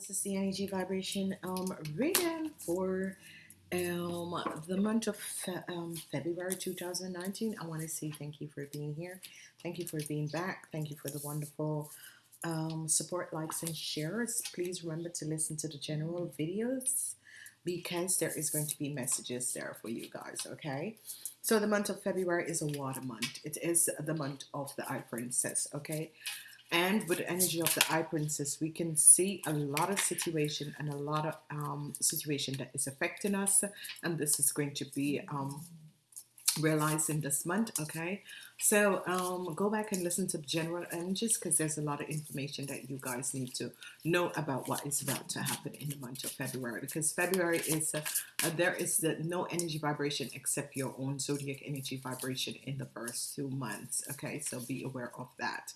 This is the energy vibration um, reading for um, the month of um, February 2019. I want to say thank you for being here. Thank you for being back. Thank you for the wonderful um, support, likes, and shares. Please remember to listen to the general videos because there is going to be messages there for you guys, okay? So the month of February is a water month. It is the month of the High Priestess, okay? And with the energy of the High Priestess, we can see a lot of situation and a lot of um, situation that is affecting us. And this is going to be um, realized in this month, okay? So um, go back and listen to the general energies because there's a lot of information that you guys need to know about what is about to happen in the month of February. Because February is, uh, there is the, no energy vibration except your own zodiac energy vibration in the first two months, okay? So be aware of that.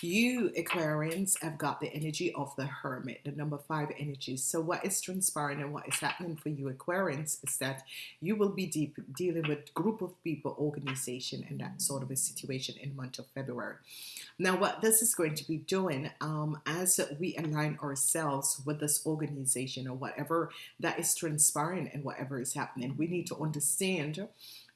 You Aquarians have got the energy of the Hermit, the number five energy So what is transpiring and what is happening for you Aquarians is that you will be deep, dealing with group of people, organization, and that sort of a situation in the month of February. Now, what this is going to be doing um, as we align ourselves with this organization or whatever that is transpiring and whatever is happening, we need to understand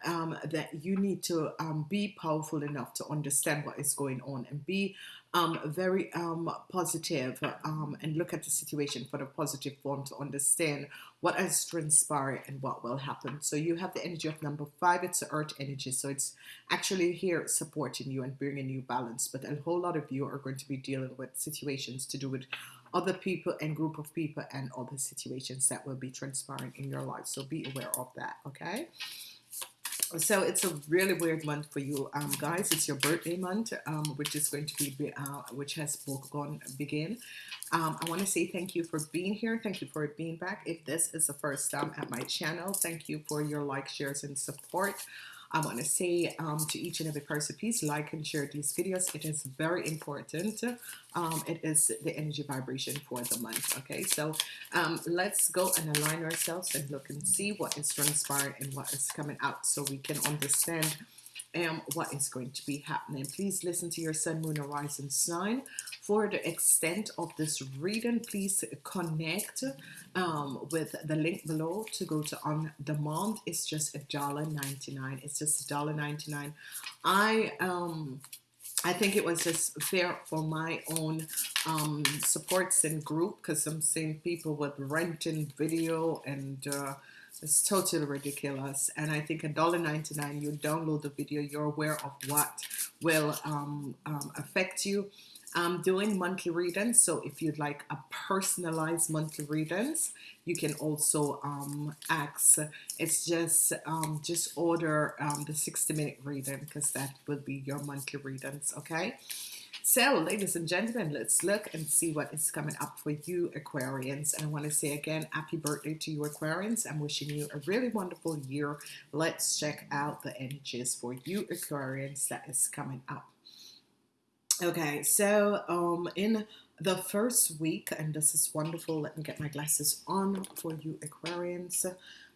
um, that you need to um, be powerful enough to understand what is going on and be um, very um, positive, um, and look at the situation for the positive form to understand what has transpired and what will happen. So you have the energy of number five, it's the earth energy. So it's actually here supporting you and bringing you balance. But a whole lot of you are going to be dealing with situations to do with other people and group of people and other situations that will be transpiring in your life. So be aware of that, okay? So it's a really weird month for you um, guys. It's your birthday month um, which is going to be uh, which has gone begin. Um, I want to say thank you for being here. Thank you for being back. If this is the first time at my channel thank you for your like shares and support I want to say um, to each and every person, please like and share these videos. It is very important. Um, it is the energy vibration for the month. Okay, so um, let's go and align ourselves and look and see what is transpiring and what is coming out so we can understand um, what is going to be happening. Please listen to your sun, moon, horizon sign. For the extent of this reading, please connect um, with the link below to go to on demand. It's just a dollar ninety nine. It's just a dollar ninety nine. I um I think it was just fair for my own um, supports and group because I'm seeing people with renting video and uh, it's totally ridiculous. And I think $1.99, you download the video, you're aware of what will um, um, affect you. I'm doing monthly readings, so if you'd like a personalized monthly readings, you can also um, ask. It's just um, just order um, the 60 minute reading because that will be your monthly readings, okay? So, ladies and gentlemen, let's look and see what is coming up for you, Aquarians. And I want to say again, happy birthday to you, Aquarians. I'm wishing you a really wonderful year. Let's check out the energies for you, Aquarians, that is coming up. Okay, so um, in the first week, and this is wonderful, let me get my glasses on for you, Aquarians.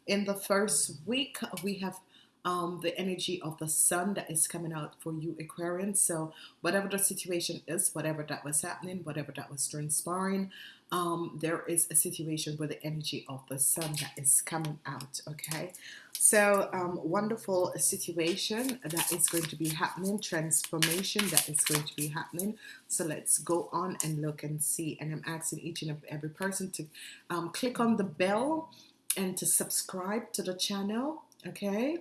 In the first week, we have um, the energy of the sun that is coming out for you Aquarians so whatever the situation is whatever that was happening whatever that was transpiring um, there is a situation with the energy of the sun that is coming out okay? So um, wonderful situation that is going to be happening transformation that is going to be happening. So let's go on and look and see and I'm asking each and every person to um, click on the bell and to subscribe to the channel okay?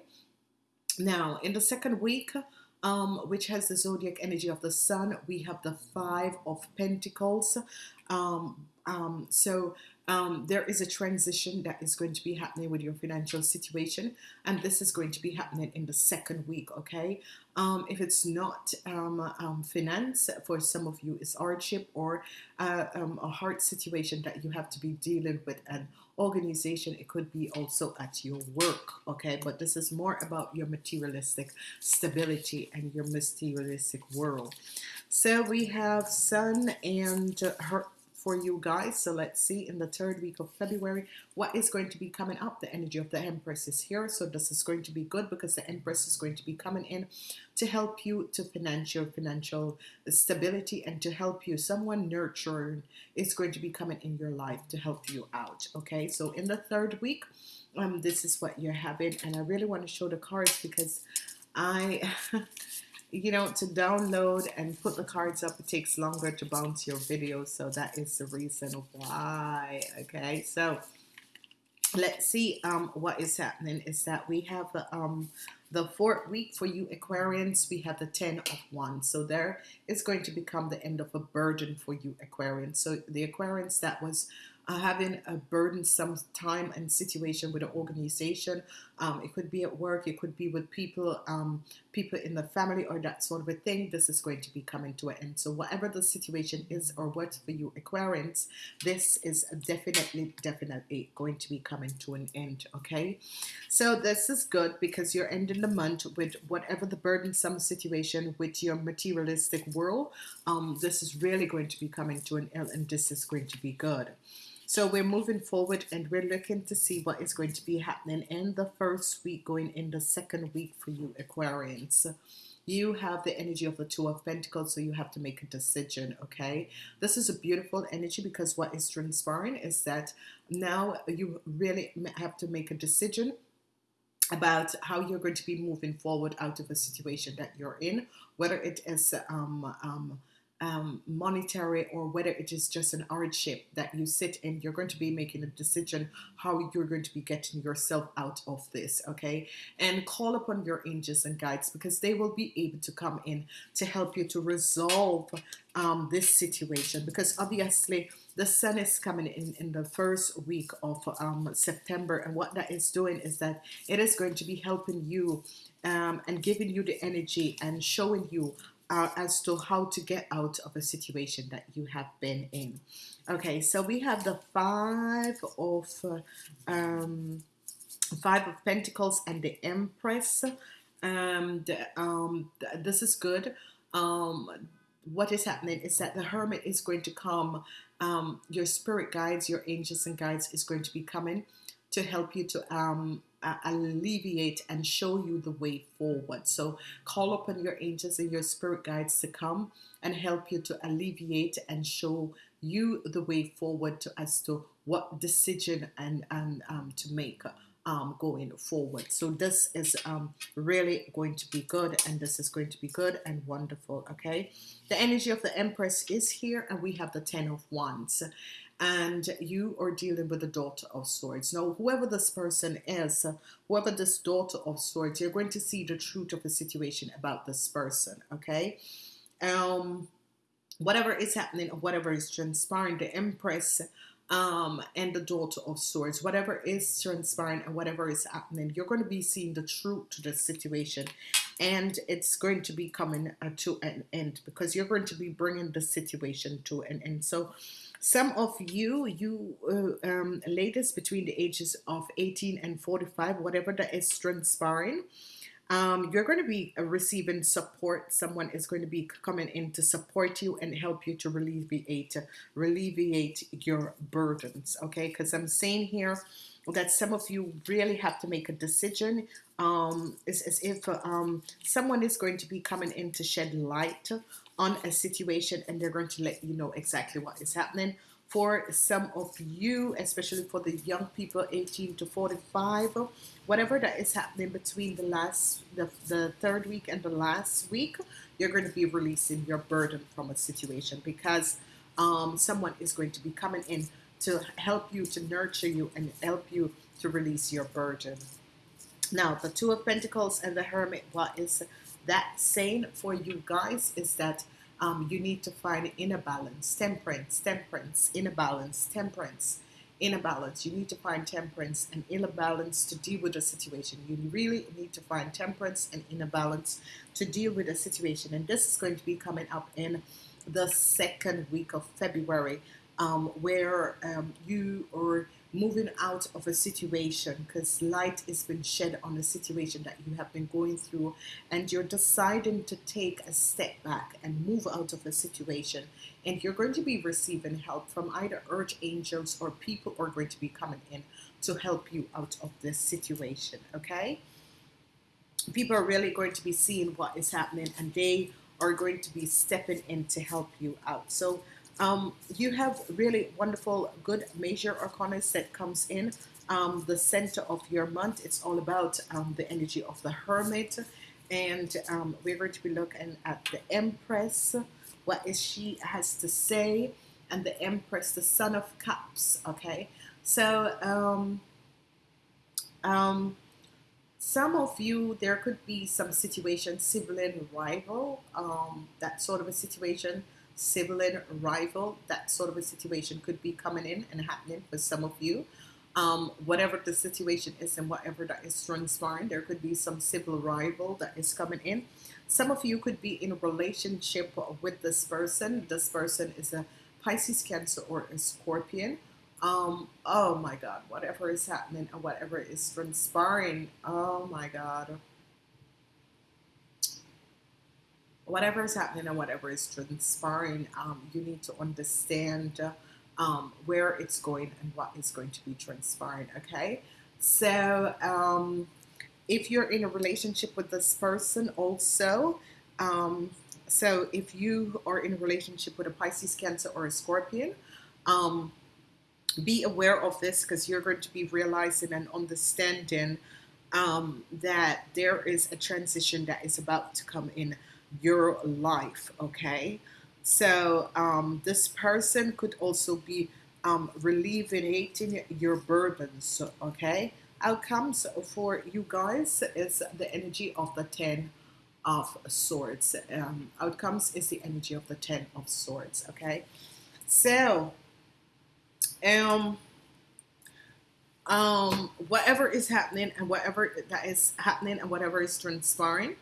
Now, in the second week, um, which has the zodiac energy of the sun, we have the Five of Pentacles. Um, um, so um, there is a transition that is going to be happening with your financial situation, and this is going to be happening in the second week. Okay, um, if it's not um, um finance for some of you, it's hardship or uh, um, a hard situation that you have to be dealing with an organization. It could be also at your work. Okay, but this is more about your materialistic stability and your materialistic world. So we have Sun and her for you guys. So let's see in the third week of February what is going to be coming up. The energy of the Empress is here. So this is going to be good because the Empress is going to be coming in to help you to financial financial stability and to help you. Someone nurturing is going to be coming in your life to help you out. Okay, so in the third week, um, this is what you're having, and I really want to show the cards because I you know, to download and put the cards up, it takes longer to bounce your video. So that is the reason why. Okay, so let's see um, what is happening is that we have um, the fourth week for you Aquarians we have the ten of wands so there is going to become the end of a burden for you Aquarians so the Aquarians that was uh, having a burdensome time and situation with an organization. Um, it could be at work, it could be with people, um, people in the family or that sort of a thing. This is going to be coming to an end. So whatever the situation is or what for you Aquarians, this is definitely, definitely going to be coming to an end. Okay. So this is good because you're ending the month with whatever the burdensome situation with your materialistic world. Um, this is really going to be coming to an end and this is going to be good. So we're moving forward and we're looking to see what is going to be happening in the first week, going in the second week for you Aquarians. You have the energy of the Two of Pentacles, so you have to make a decision, okay? This is a beautiful energy because what is transpiring is that now you really have to make a decision about how you're going to be moving forward out of a situation that you're in, whether it is um, um, um, monetary or whether it is just an hardship that you sit in, you're going to be making a decision how you're going to be getting yourself out of this, okay? And call upon your angels and guides because they will be able to come in to help you to resolve um, this situation because obviously the sun is coming in in the first week of um, September and what that is doing is that it is going to be helping you um, and giving you the energy and showing you as to how to get out of a situation that you have been in. Okay, so we have the five of um, five of Pentacles and the Empress. Um, the, um, th this is good. Um, what is happening is that the Hermit is going to come. Um, your spirit guides, your angels and guides is going to be coming to help you to um, uh, alleviate and show you the way forward. So call upon your angels and your spirit guides to come and help you to alleviate and show you the way forward to, as to what decision and, and um, to make um, going forward. So this is um, really going to be good and this is going to be good and wonderful. Okay. The energy of the Empress is here and we have the Ten of Wands and you are dealing with the daughter of swords. Now whoever this person is whoever this daughter of swords you're going to see the truth of the situation about this person okay? Um whatever is happening or whatever is transpiring the empress um, and the daughter of swords whatever is transpiring and whatever is happening you're going to be seeing the truth to the situation. And it's going to be coming uh, to an end because you're going to be bringing the situation to an end. So some of you, you uh, um, ladies between the ages of 18 and 45, whatever that is transpiring, um, you're going to be uh, receiving support. Someone is going to be coming in to support you and help you to alleviate, alleviate your burdens. Okay, because I'm saying here that some of you really have to make a decision. Um, it's as if um, someone is going to be coming in to shed light on a situation and they're going to let you know exactly what is happening. For some of you especially for the young people 18 to 45 whatever that is happening between the last the, the third week and the last week you're going to be releasing your burden from a situation because um, someone is going to be coming in to help you to nurture you and help you to release your burden. Now the two of Pentacles and the Hermit what is that saying for you guys is that um, you need to find inner balance, temperance, temperance, inner balance, temperance, inner balance. You need to find temperance and inner balance to deal with the situation. You really need to find temperance and inner balance to deal with the situation. And this is going to be coming up in the second week of February, um, where um, you are moving out of a situation because light has been shed on the situation that you have been going through and you're deciding to take a step back and move out of a situation and you're going to be receiving help from either earth angels or people are going to be coming in to help you out of this situation okay? People are really going to be seeing what is happening and they are going to be stepping in to help you out. So um, you have really wonderful, good major arcana that comes in. Um, the center of your month, it's all about um, the energy of the hermit. And um, we're going to be looking at the Empress, what is she has to say, and the Empress, the Son of Cups. Okay, so um, um, some of you, there could be some situation, sibling rival, that sort of a situation sibling, rival, that sort of a situation could be coming in and happening for some of you. Um, whatever the situation is and whatever that is transpiring, there could be some civil rival that is coming in. Some of you could be in a relationship with this person. This person is a Pisces, Cancer, or a Scorpion. Um, oh my God, whatever is happening and whatever is transpiring, oh my God. Whatever is happening and whatever is transpiring, um, you need to understand um, where it's going and what is going to be transpiring. Okay, so um, if you're in a relationship with this person, also. Um, so if you are in a relationship with a Pisces, Cancer, or a Scorpion, um, be aware of this because you're going to be realizing and understanding um, that there is a transition that is about to come in your life, okay? So um, this person could also be um, relieving your burdens, okay? Outcomes for you guys is the energy of the Ten of Swords. Um, outcomes is the energy of the Ten of Swords, okay? So, um, um, whatever is happening and whatever that is happening and whatever is transpiring,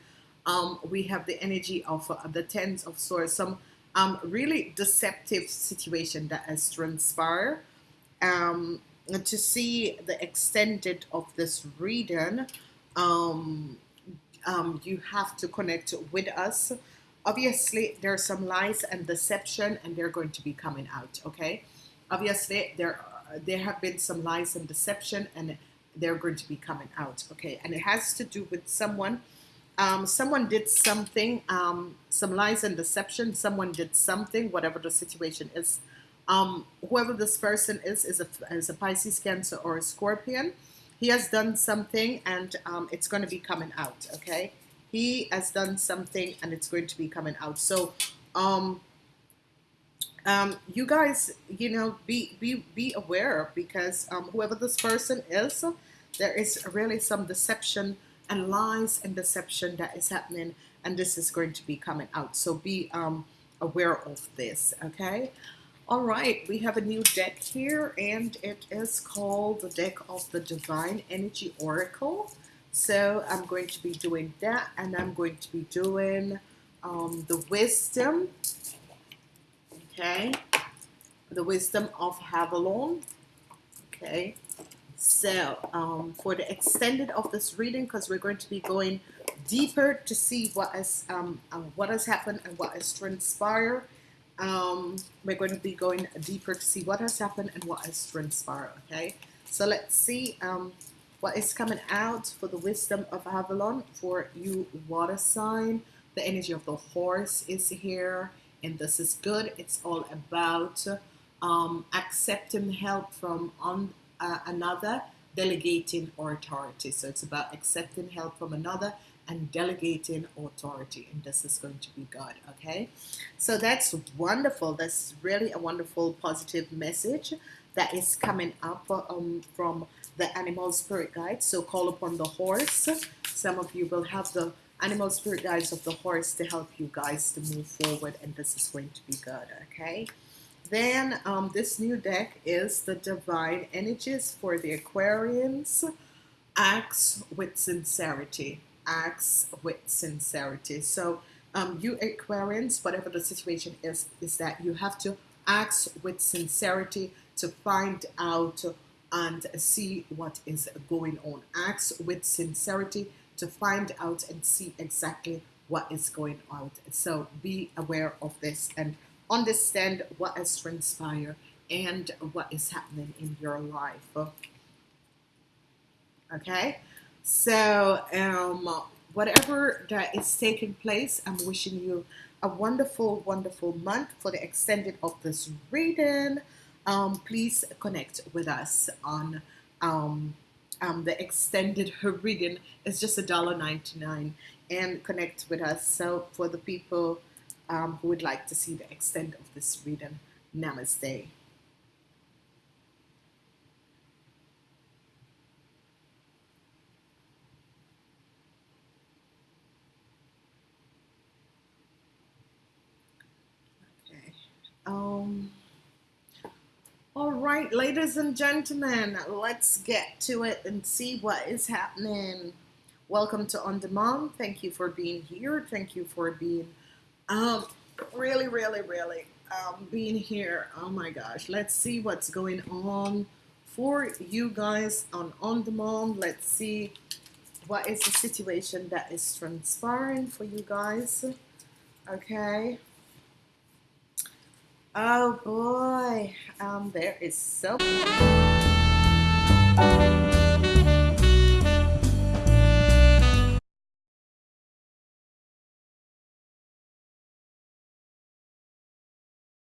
um, we have the energy of uh, the tens of swords, some um, really deceptive situation that has transpired. Um, to see the extended of this reading, um, um, you have to connect with us. Obviously, there are some lies and deception, and they're going to be coming out. Okay, obviously there there have been some lies and deception, and they're going to be coming out. Okay, and it has to do with someone um, someone did something, um, some lies and deception. Someone did something, whatever the situation is. Um, whoever this person is, is a, is a Pisces, Cancer, or a Scorpion. He has done something and um, it's going to be coming out, okay? He has done something and it's going to be coming out. So, um, um, you guys, you know, be be be aware because whoever this person is, there is really some deception and lies and deception that is happening and this is going to be coming out. So be um, aware of this okay? All right we have a new deck here and it is called the deck of the divine energy oracle. So I'm going to be doing that and I'm going to be doing um, the wisdom okay? The wisdom of Avalon okay so um, for the extended of this reading, because we're going to be going deeper to see what has um, uh, what has happened and what has transpired. Um, we're going to be going deeper to see what has happened and what has transpired. Okay, so let's see um, what is coming out for the wisdom of Avalon for you water sign. The energy of the horse is here, and this is good. It's all about um, accepting help from on uh, another, delegating authority. So it's about accepting help from another and delegating authority. And this is going to be God, okay? So that's wonderful. That's really a wonderful, positive message that is coming up um, from the animal spirit guide. So call upon the horse. Some of you will have the animal spirit guides of the horse to help you guys to move forward. And this is going to be good, okay? Then um, this new deck is the Divine Energies for the Aquarians. Acts with sincerity. Acts with sincerity. So, um, you Aquarians, whatever the situation is, is that you have to act with sincerity to find out and see what is going on. Act with sincerity to find out and see exactly what is going on. So be aware of this and understand what has transpired and what is happening in your life. Okay, so um, whatever that is taking place, I'm wishing you a wonderful, wonderful month for the extended of this reading. Um, please connect with us on um, um, the extended reading. It's just a dollar ninety nine, and connect with us. So for the people um, who would like to see the extent of this reading, Namaste. Okay. Um. All right, ladies and gentlemen, let's get to it and see what is happening. Welcome to On Demand. Thank you for being here. Thank you for being um really, really, really um being here. Oh my gosh. Let's see what's going on for you guys on On Demand. Let's see what is the situation that is transpiring for you guys. Okay. Oh boy, um, there is so